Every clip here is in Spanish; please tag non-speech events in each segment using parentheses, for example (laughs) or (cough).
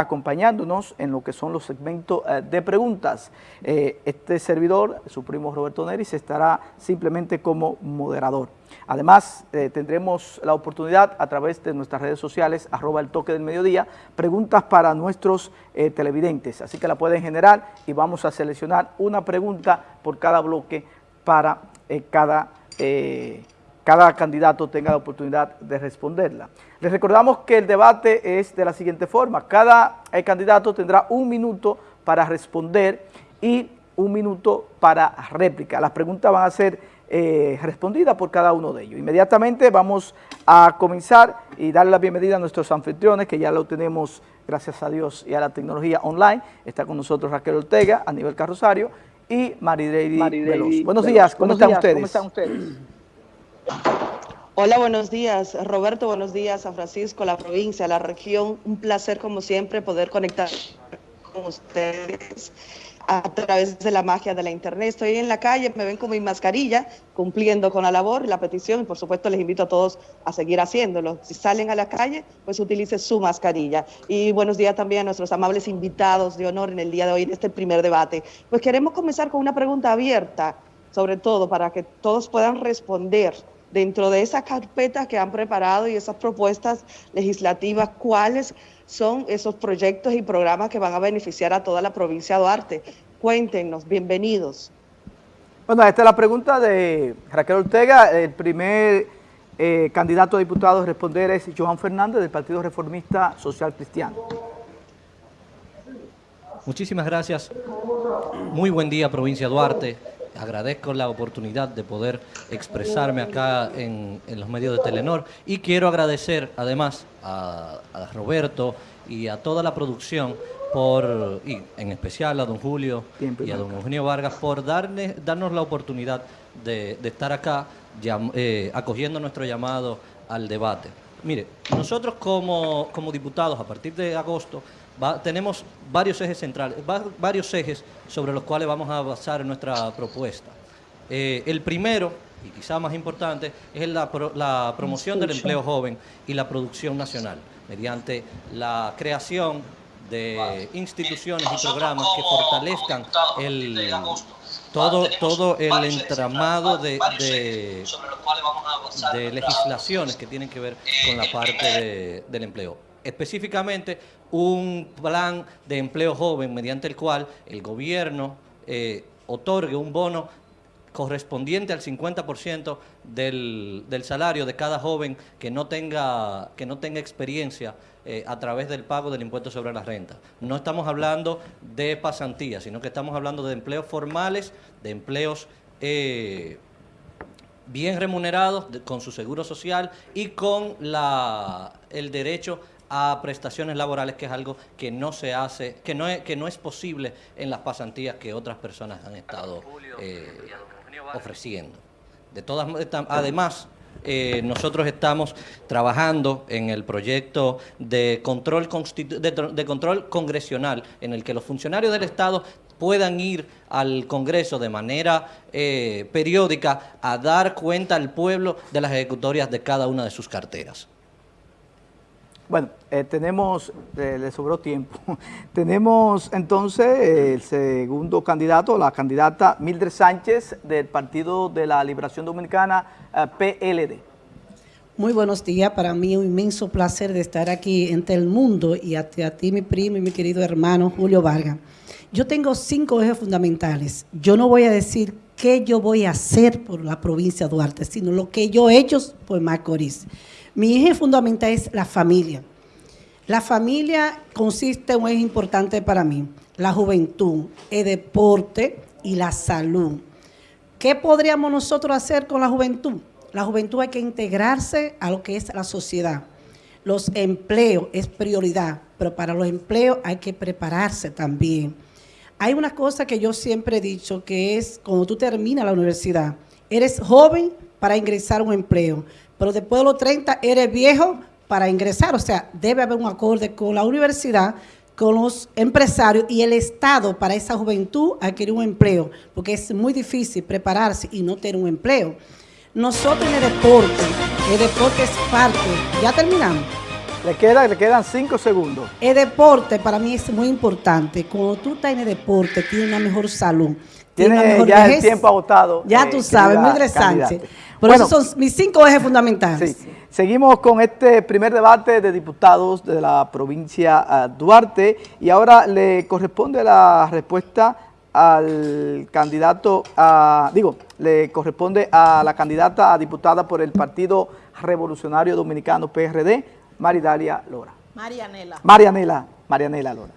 acompañándonos en lo que son los segmentos eh, de preguntas. Eh, este servidor, su primo Roberto Neris, estará simplemente como moderador. Además, eh, tendremos la oportunidad a través de nuestras redes sociales, arroba el toque del mediodía, preguntas para nuestros televidentes. Así que la pueden generar y vamos a seleccionar una pregunta por cada bloque para cada cada candidato tenga la oportunidad de responderla. Les recordamos que el debate es de la siguiente forma. Cada eh, candidato tendrá un minuto para responder y un minuto para réplica. Las preguntas van a ser eh, respondidas por cada uno de ellos. Inmediatamente vamos a comenzar y darle la bienvenida a nuestros anfitriones, que ya lo tenemos, gracias a Dios y a la tecnología online. Está con nosotros Raquel Ortega, a nivel Carrosario, y Marideidi Veloz. Buenos días, ¿cómo están ustedes? ¿Cómo están ustedes? Hola, buenos días. Roberto, buenos días. San Francisco, la provincia, la región. Un placer, como siempre, poder conectar con ustedes a través de la magia de la internet. Estoy en la calle, me ven con mi mascarilla, cumpliendo con la labor, la petición, y por supuesto les invito a todos a seguir haciéndolo. Si salen a la calle, pues utilice su mascarilla. Y buenos días también a nuestros amables invitados de honor en el día de hoy, en este primer debate. Pues queremos comenzar con una pregunta abierta, sobre todo para que todos puedan responder dentro de esa carpeta que han preparado y esas propuestas legislativas, cuáles son esos proyectos y programas que van a beneficiar a toda la provincia de Duarte. Cuéntenos, bienvenidos. Bueno, esta es la pregunta de Raquel Ortega. El primer eh, candidato a diputado a responder es Joan Fernández del Partido Reformista Social Cristiano. Muchísimas gracias. Muy buen día, provincia de Duarte agradezco la oportunidad de poder expresarme acá en, los medios de Telenor y quiero agradecer además a, Roberto y a toda la producción por, y en especial a don Julio y a don Eugenio Vargas por darle, darnos la oportunidad de, estar acá eh, acogiendo nuestro llamado al debate. Mire, nosotros como, como diputados a partir de agosto tenemos varios ejes centrales, varios ejes sobre los cuales vamos a basar nuestra propuesta. Eh, el primero, y quizá más importante, es la, la promoción del empleo joven y la producción nacional, mediante la creación de instituciones y programas que fortalezcan el, todo, todo el entramado de, de, legislaciones que tienen que ver con la parte del empleo específicamente un plan de empleo joven mediante el cual el gobierno eh, otorgue un bono correspondiente al 50% del, del, salario de cada joven que no tenga, que no tenga experiencia eh, a través del pago del impuesto sobre la renta. No estamos hablando de pasantías, sino que estamos hablando de empleos formales, de empleos eh, bien remunerados, con su seguro social y con la, el derecho a prestaciones laborales, que es algo que no se hace, que no es, que no es posible en las pasantías que otras personas han estado eh, ofreciendo. De todas además, eh, nosotros estamos trabajando en el proyecto de control, de, control congresional, en el que los funcionarios del Estado puedan ir al Congreso de manera eh, periódica a dar cuenta al pueblo de las ejecutorias de cada una de sus carteras. Bueno, eh, tenemos, eh, le sobró tiempo, (laughs) tenemos entonces el segundo candidato, la candidata Mildred Sánchez del Partido de la Liberación Dominicana, eh, PLD. Muy buenos días, para mí un inmenso placer de estar aquí entre el mundo y a, a ti, mi primo y mi querido hermano Julio Vargas. Yo tengo cinco ejes fundamentales. Yo no voy a decir qué yo voy a hacer por la provincia de Duarte, sino lo que yo he hecho por Macorís. Mi eje fundamental es la familia. La familia consiste en un eje importante para mí, la juventud, el deporte y la salud. ¿Qué podríamos nosotros hacer con la juventud? La juventud hay que integrarse a lo que es la sociedad. Los empleos es prioridad, pero para los empleos hay que prepararse también. Hay una cosa que yo siempre he dicho, que es cuando tú terminas la universidad, eres joven para ingresar a un empleo, pero después de los 30 eres viejo para ingresar. O sea, debe haber un acorde con la universidad, con los empresarios y el Estado para esa juventud adquirir un empleo, porque es muy difícil prepararse y no tener un empleo. Nosotros en el deporte, el deporte es parte, ya terminamos, Le, queda, le quedan cinco segundos. El deporte para mí es muy importante. Cuando tú estás en el deporte, tienes una mejor salud. Tiene ya el tiempo agotado. Ya tú sabes, muy interesante. Por eso son mis cinco ejes fundamentales. Sí. Seguimos con este primer debate de diputados de la provincia ah, Duarte y ahora le corresponde la respuesta al candidato, a, digo, le corresponde a la candidata a diputada por el Partido Revolucionario Dominicano, PRD, Maridalia Lora. Marianela. Marianela, Marianela Lora.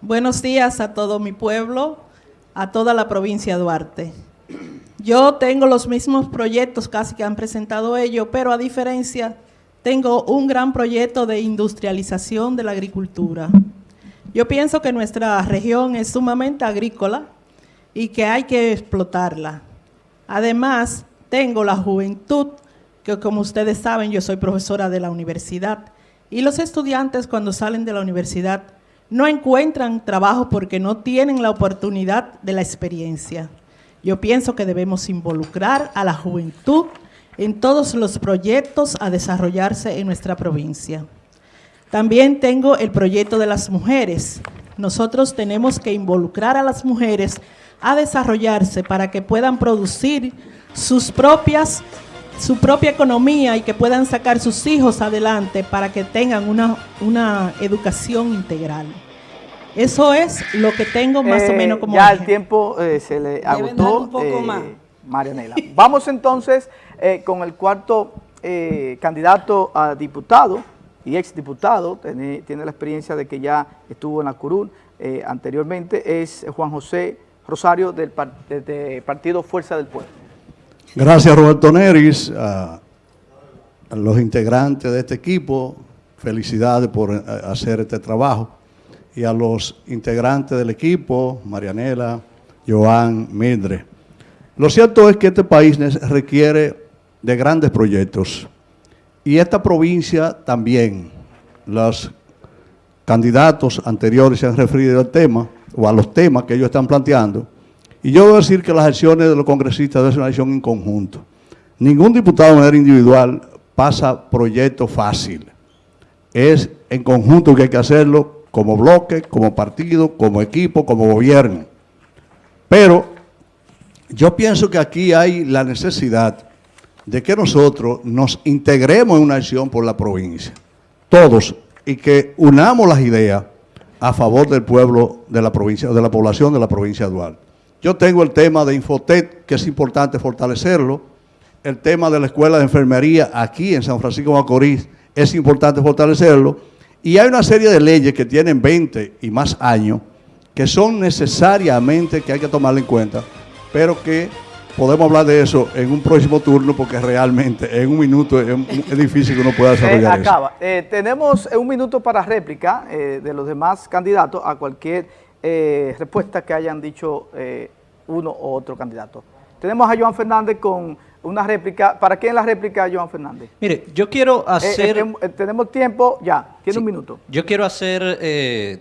Buenos días a todo mi pueblo, a toda la provincia de Duarte. Yo tengo los mismos proyectos casi que han presentado ellos, pero a diferencia, tengo un gran proyecto de industrialización de la agricultura. Yo pienso que nuestra región es sumamente agrícola y que hay que explotarla. Además, tengo la juventud, que como ustedes saben, yo soy profesora de la universidad, y los estudiantes cuando salen de la universidad no encuentran trabajo porque no tienen la oportunidad de la experiencia. Yo pienso que debemos involucrar a la juventud en todos los proyectos a desarrollarse en nuestra provincia. También tengo el proyecto de las mujeres. Nosotros tenemos que involucrar a las mujeres a desarrollarse para que puedan producir sus propias, su propia economía y que puedan sacar sus hijos adelante para que tengan una, una educación integral. Eso es lo que tengo más o eh, menos como Ya el tiempo eh, se le agotó, un poco eh, más. Marianela. Vamos entonces con el cuarto candidato a diputado y exdiputado, tiene, tiene la experiencia de que ya estuvo en la curul anteriormente, es Juan José Rosario del Partido Fuerza del Pueblo. Gracias Roberto Neris, a, los integrantes de este equipo, felicidades por eh, hacer este trabajo y a los integrantes del equipo, Marianela, Joan, Midre. Lo cierto es que este país requiere de grandes proyectos y esta provincia también. Los candidatos anteriores se han referido al tema o a los temas que ellos están planteando. Y yo debo decir que las acciones de los congresistas deben ser una acción en conjunto. Ningún diputado de manera individual pasa proyecto fácil. Es en conjunto que hay que hacerlo como bloque, como partido, como equipo, como gobierno. Pero yo pienso que aquí hay la necesidad de que nosotros nos integremos en una acción por la provincia, todos, y que unamos las ideas a favor del pueblo de la provincia, de la población de la provincia de Duarte. Yo tengo el tema de Infotec, que es importante fortalecerlo, el tema de la escuela de enfermería aquí en San Francisco de Macorís, es importante fortalecerlo, y hay una serie de leyes que tienen 20 y más años, que son necesariamente que hay que tomarla en cuenta, pero que podemos hablar de eso en un próximo turno porque realmente en un minuto es, difícil que uno pueda eh, desarrollar acaba. Eh, tenemos un minuto para réplica eh, de los demás candidatos a cualquier respuesta que hayan dicho uno u otro candidato. Tenemos a Joan Fernández con una réplica. ¿Para quién la réplica, Joan Fernández? Mire, yo quiero hacer... tenemos tiempo, ya, tiene un minuto. Yo quiero hacer,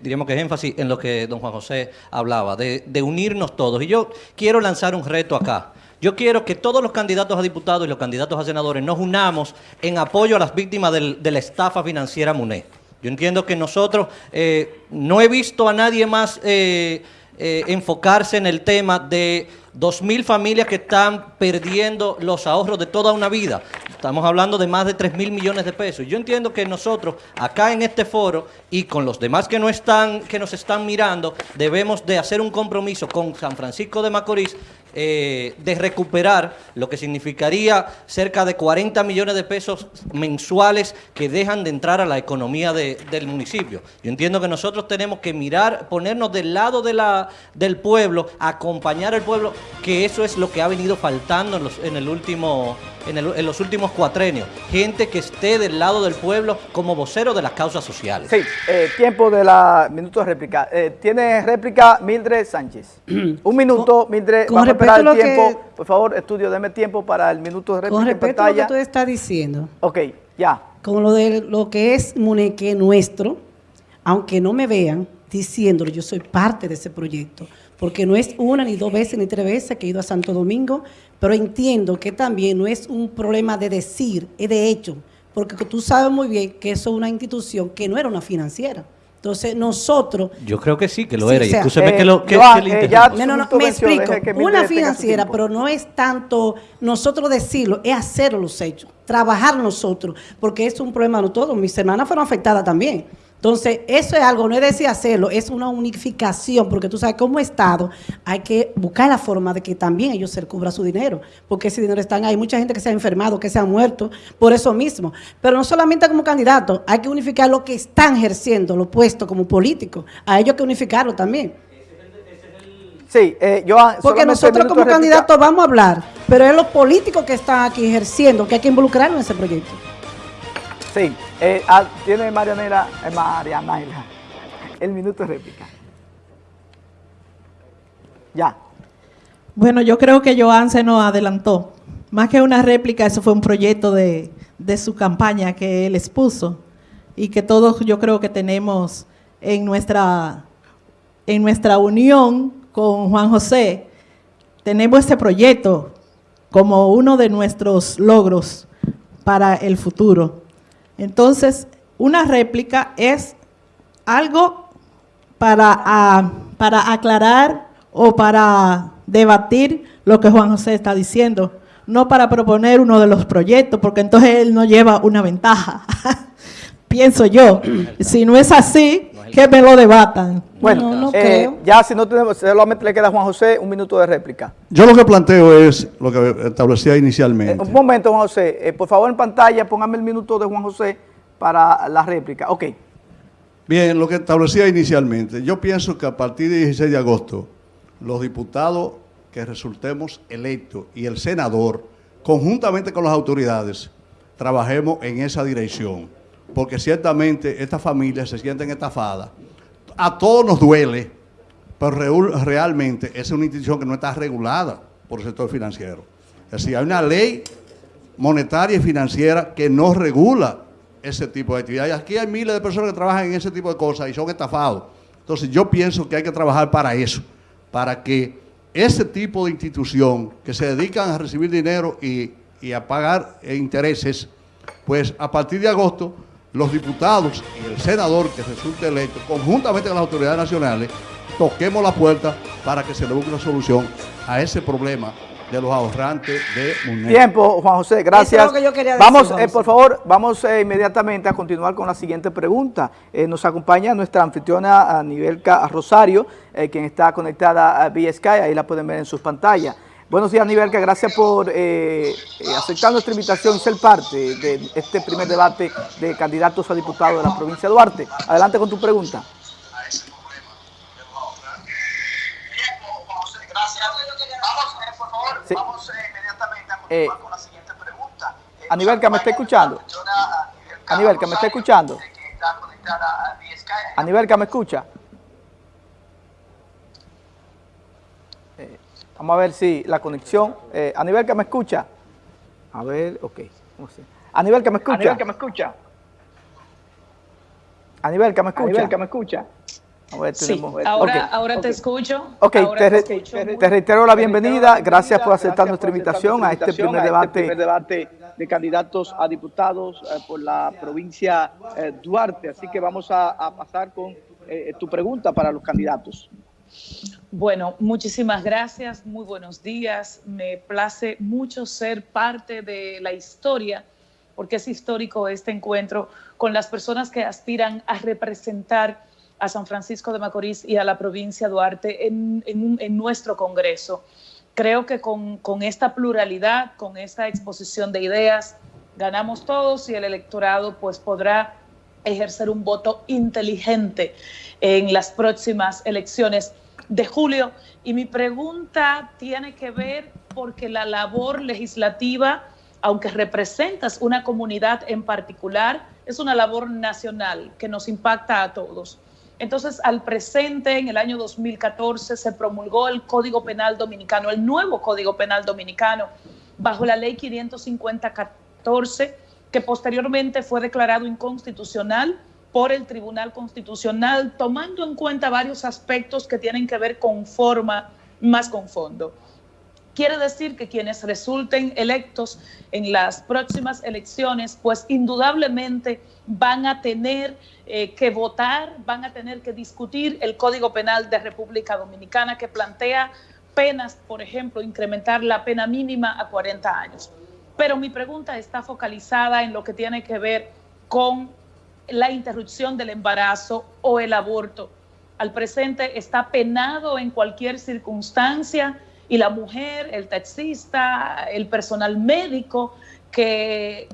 diríamos que énfasis en lo que don Juan José hablaba, de, de unirnos todos. Y yo quiero lanzar un reto acá. Yo quiero que todos los candidatos a diputados y los candidatos a senadores nos unamos en apoyo a las víctimas de la estafa financiera MUNE. Yo entiendo que nosotros, eh, no he visto a nadie más eh, enfocarse en el tema de 2.000 familias que están perdiendo los ahorros de toda una vida. Estamos hablando de más de 3 mil millones de pesos. Yo entiendo que nosotros, acá en este foro y con los demás que, no están, que nos están mirando, debemos de hacer un compromiso con San Francisco de Macorís eh, de recuperar lo que significaría cerca de 40 millones de pesos mensuales que dejan de entrar a la economía del municipio. Yo entiendo que nosotros tenemos que mirar, ponernos del lado de la, del pueblo, acompañar al pueblo, que eso es lo que ha venido faltando en, los, en el último en, los últimos cuatrenios. Gente que esté del lado del pueblo como vocero de las causas sociales. Sí, eh, tiempo de la minuto de réplica. Eh, tiene réplica Mildred Sánchez. (clears throat) Un minuto, Mildred, vamos el tiempo. Por favor, estudio, deme tiempo para el minuto de réplica Con respecto a lo que tú estás diciendo. Ok, ya. Con lo de lo que es Muneque nuestro, aunque no me vean diciéndolo, yo soy parte de ese proyecto porque no es una, ni dos veces, ni tres veces que he ido a Santo Domingo, pero entiendo que también no es un problema de decir, es de hecho, porque tú sabes muy bien que eso es una institución que no era una financiera. Entonces, nosotros... Yo creo que sí, que lo Sí, era. o y sea, escúcheme eh, que lo que, Joan, que eh, ya- No, no, no, me explico. Una financiera, pero no es tanto nosotros decirlo, es hacer los hechos, trabajar nosotros, porque es un problema de todos. Mis hermanas fueron afectadas también. Entonces, eso es algo, no es decir hacerlo, es una unificación, porque tú sabes, como Estado hay que buscar la forma de que también ellos se cubra su dinero, porque ese dinero está ahí. Hay mucha gente que se ha enfermado, que se ha muerto por eso mismo. Pero no solamente como candidato, hay que unificar lo que están ejerciendo, los puestos como políticos. A ellos hay que unificarlo también. Sí, eh, Joan, Porque solamente nosotros como candidatos vamos a hablar, pero es los políticos que están aquí ejerciendo, que hay que involucrarlos en ese proyecto. Sí, eh, ah, tiene Marianela, eh, Marianela, el minuto de réplica. Ya. Bueno, yo creo que Joan se nos adelantó. Más que una réplica, eso fue un proyecto de, de su campaña que él expuso y que todos yo creo que tenemos en nuestra, en nuestra unión con Juan José. Tenemos este proyecto como uno de nuestros logros para el futuro. Entonces, una réplica es algo para, ah, para aclarar o para debatir lo que Juan José está diciendo, no para proponer uno de los proyectos, porque entonces él no lleva una ventaja. (laughs) Pienso yo. Si no es así, que me lo debatan. Bueno, No, no eh, creo. ya si no tenemos, solamente le queda a Juan José un minuto de réplica. Yo lo que planteo es lo que establecía Eh, inicialmente. un momento, Juan José. Eh, por favor, en pantalla, póngame el minuto de Juan José para la réplica. Ok. Bien, lo que establecía inicialmente. Yo pienso que a partir del 16 de agosto, los diputados que resultemos electos y el senador, conjuntamente con las autoridades, trabajemos en esa dirección. Porque ciertamente estas familias se sienten estafadas. A todos nos duele, pero realmente es una institución que no está regulada por el sector financiero. Es decir, hay una ley monetaria y financiera que no regula ese tipo de actividades. Aquí hay miles de personas que trabajan en ese tipo de cosas y son estafados. Entonces yo pienso que hay que trabajar para eso, para que ese tipo de institución que se dedican a recibir dinero y, y a pagar eh, intereses, pues a partir de agosto los diputados y el senador que resulte electo, conjuntamente con las autoridades nacionales, toquemos la puerta para que se le busque una solución a ese problema de los ahorrantes de Munera. Tiempo, Juan José, gracias. Eso es lo que yo quería decir, vamos, eh, por favor, vamos eh, inmediatamente a continuar con la siguiente pregunta. Eh, nos acompaña nuestra anfitriona Nivelka Rosario, eh, quien está conectada a vía Sky, ahí la pueden ver en sus pantallas. Buenos días, Nivelka, gracias por eh, eh, aceptar nuestra invitación y ser parte de este primer debate de candidatos a diputados de la provincia de Duarte. Adelante con tu pregunta. Sí. Eh, Aníbal, que me está escuchando. Que me está escuchando. Que me escucha. Vamos a ver si la conexión. Eh, Aníbal, que me escucha. A ver, ok. Sé. Aníbal, que me escucha. Aníbal, que me escucha. Aníbal, que me escucha. Aníbal, que me escucha. A ver, Sí, ahora, ahora te escucho. Ok, ahora te, re- escucho. te reitero la bienvenida. Gracias por aceptar gracias nuestra por invitación a este primer a debate. este primer debate de candidatos a diputados eh, por la provincia eh, Duarte. Así que vamos a, a pasar con eh, tu pregunta para los candidatos. Bueno, muchísimas gracias, muy buenos días. Me place mucho ser parte de la historia, porque es histórico este encuentro con las personas que aspiran a representar a San Francisco de Macorís y a la provincia Duarte en nuestro Congreso. Creo que con, con esta pluralidad, con esta exposición de ideas, ganamos todos y el electorado pues podrá ejercer un voto inteligente en las próximas elecciones de julio. Y mi pregunta tiene que ver porque la labor legislativa, aunque representas una comunidad en particular, es una labor nacional que nos impacta a todos. Entonces, al presente, en el año 2014, se promulgó el Código Penal Dominicano, el nuevo Código Penal Dominicano, bajo la Ley 550-14, que posteriormente fue declarado inconstitucional por el Tribunal Constitucional, tomando en cuenta varios aspectos que tienen que ver con forma más con fondo. Quiere decir que quienes resulten electos en las próximas elecciones, pues indudablemente van a tener eh, que votar, van a tener que discutir el Código Penal de República Dominicana que plantea penas, por ejemplo, incrementar la pena mínima a 40 años. Pero mi pregunta está focalizada en lo que tiene que ver con la interrupción del embarazo o el aborto. Al presente está penado en cualquier circunstancia y la mujer, el taxista, el personal médico que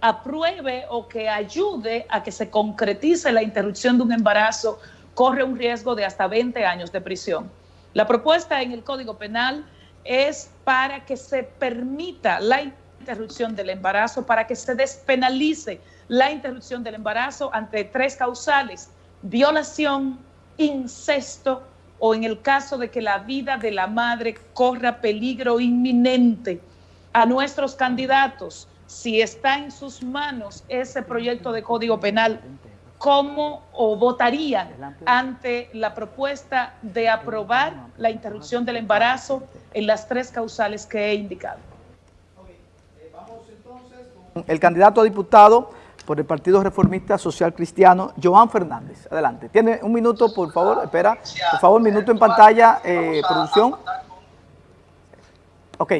apruebe o que ayude a que se concretice la interrupción de un embarazo corre un riesgo de hasta 20 años de prisión. La propuesta en el Código Penal es para que se permita la interrupción del embarazo, para que se despenalice la interrupción del embarazo ante tres causales, violación, incesto o en el caso de que la vida de la madre corra peligro inminente. A nuestros candidatos, si está en sus manos ese proyecto de código penal, ¿cómo o votarían ante la propuesta de aprobar la interrupción del embarazo en las tres causales que he indicado? El candidato a diputado por el Partido Reformista Social Cristiano, Joan Fernández. Adelante. Tiene un minuto, por favor, espera. Por favor, minuto en pantalla, eh, producción. Ok.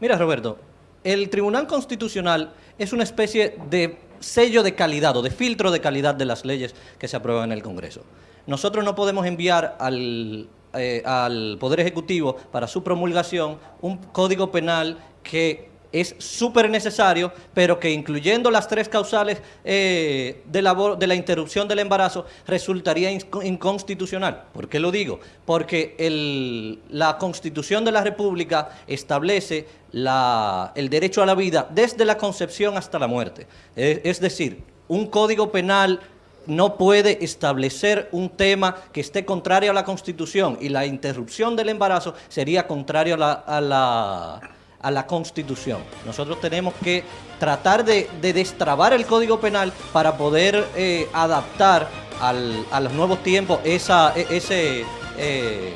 Mira, Roberto, el Tribunal Constitucional es una especie de sello de calidad o de filtro de calidad de las leyes que se aprueban en el Congreso. Nosotros no podemos enviar al, eh, al Poder Ejecutivo para su promulgación un código penal que es súper necesario, pero que incluyendo las tres causales eh, de, la, de, la, interrupción del embarazo resultaría inconstitucional. ¿Por qué lo digo? Porque el, la Constitución de la República establece la, el derecho a la vida desde la concepción hasta la muerte. Es, es decir, un código penal no puede establecer un tema que esté contrario a la Constitución y la interrupción del embarazo sería contrario a la a la Constitución. Nosotros tenemos que tratar de, destrabar el Código Penal para poder eh, adaptar a los nuevos tiempos esa, e, ese, eh,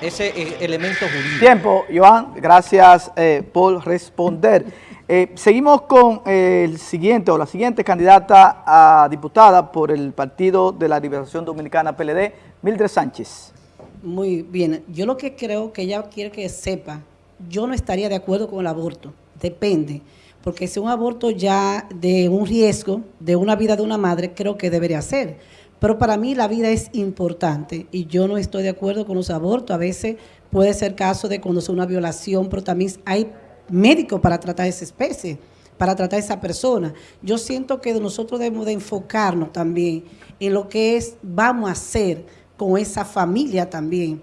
ese eh, elemento jurídico. Tiempo, Joan, gracias por responder. seguimos con el siguiente o la siguiente candidata a diputada por el Partido de la Liberación Dominicana PLD, Mildred Sánchez. Muy bien, yo lo que creo que ella quiere que sepa yo no estaría de acuerdo con el aborto, depende, porque si un aborto ya de un riesgo, de una vida de una madre, creo que debería ser. Pero para mí la vida es importante y yo no estoy de acuerdo con los abortos. A veces puede ser caso de cuando es una violación, pero también hay médicos para tratar esa especie, para tratar esa persona. Yo siento que nosotros debemos de enfocarnos también en lo que es, vamos a hacer con esa familia también.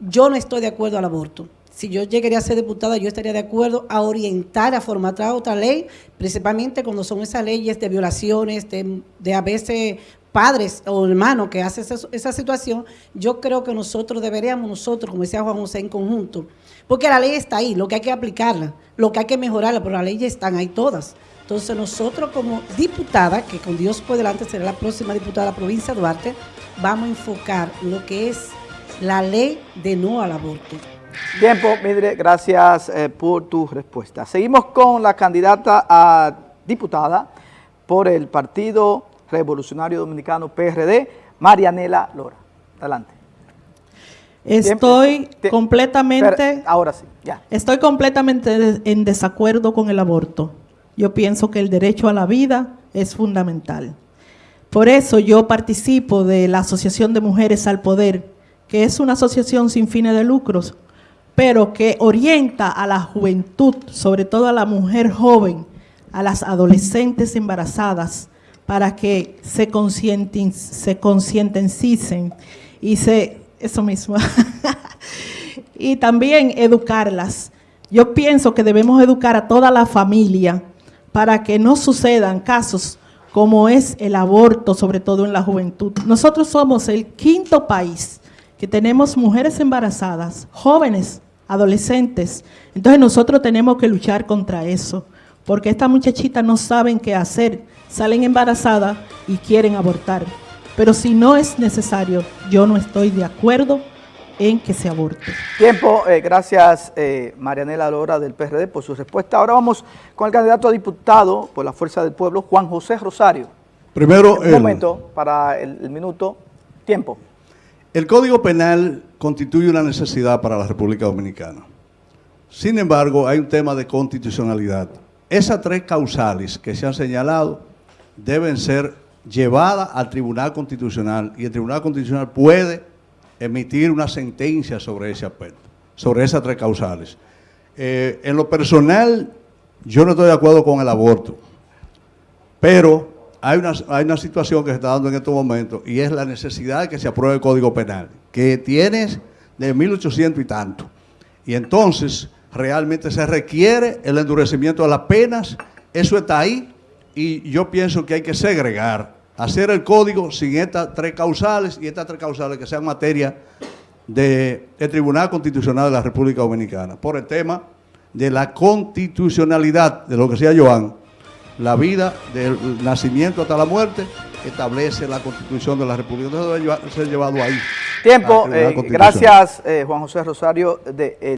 Yo no estoy de acuerdo al aborto si yo llegaría a ser diputada, yo estaría de acuerdo a orientar, a formatar otra ley, principalmente cuando son esas leyes de violaciones, de, a veces padres o hermanos que hacen esa, situación, yo creo que nosotros deberíamos, nosotros, como decía Juan José, en conjunto, porque la ley está ahí, lo que hay que aplicarla, lo que hay que mejorarla, pero las leyes están ahí todas. Entonces nosotros como diputada, que con Dios por delante será la próxima diputada de la provincia de Duarte, vamos a enfocar lo que es la ley de no al aborto. Tiempo, Midre, gracias eh, por tu respuesta. Seguimos con la candidata a diputada por el Partido Revolucionario Dominicano PRD, Marianela Lora. Adelante. Estoy completamente... ahora sí, ya. Estoy completamente en desacuerdo con el aborto. Yo pienso que el derecho a la vida es fundamental. Por eso yo participo de la Asociación de Mujeres al Poder, que es una asociación sin fines de lucros, pero que orienta a la juventud, sobre todo a la mujer joven, a las adolescentes embarazadas, para que se, concienticen se y se, eso mismo, (laughs) y también educarlas. Yo pienso que debemos educar a toda la familia para que no sucedan casos como es el aborto, sobre todo en la juventud. Nosotros somos el quinto país que tenemos mujeres embarazadas, jóvenes, adolescentes. Entonces nosotros tenemos que luchar contra eso, porque estas muchachitas no saben qué hacer, salen embarazadas y quieren abortar. Pero si no es necesario, yo no estoy de acuerdo en que se aborte. Tiempo, eh, gracias eh, Marianela Lora del PRD por su respuesta. Ahora vamos con el candidato a diputado por la Fuerza del Pueblo, Juan José Rosario. Primero, Un el- momento para el, el minuto. Tiempo. El Código Penal constituye una necesidad para la República Dominicana. Sin embargo, hay un tema de constitucionalidad. Esas tres causales que se han señalado deben ser llevadas al Tribunal Constitucional y el Tribunal Constitucional puede emitir una sentencia sobre ese aspecto, sobre esas tres causales. Eh, en lo personal, yo no estoy de acuerdo con el aborto. Pero hay una, situación que se está dando en estos momentos y es la necesidad de que se apruebe el Código Penal, que tiene de 1800 y tanto. Y entonces realmente se requiere el endurecimiento de las penas, eso está ahí y yo pienso que hay que segregar, hacer el código sin estas tres causales y estas tres causales que sean materia del Tribunal Constitucional de la República Dominicana, por el tema de la constitucionalidad de lo que sea Joan, la vida del nacimiento hasta la muerte, establece la Constitución de la República. Entonces debe ser llevado ahí. Tiempo. eh, gracias, eh, Juan José Rosario. De, eh,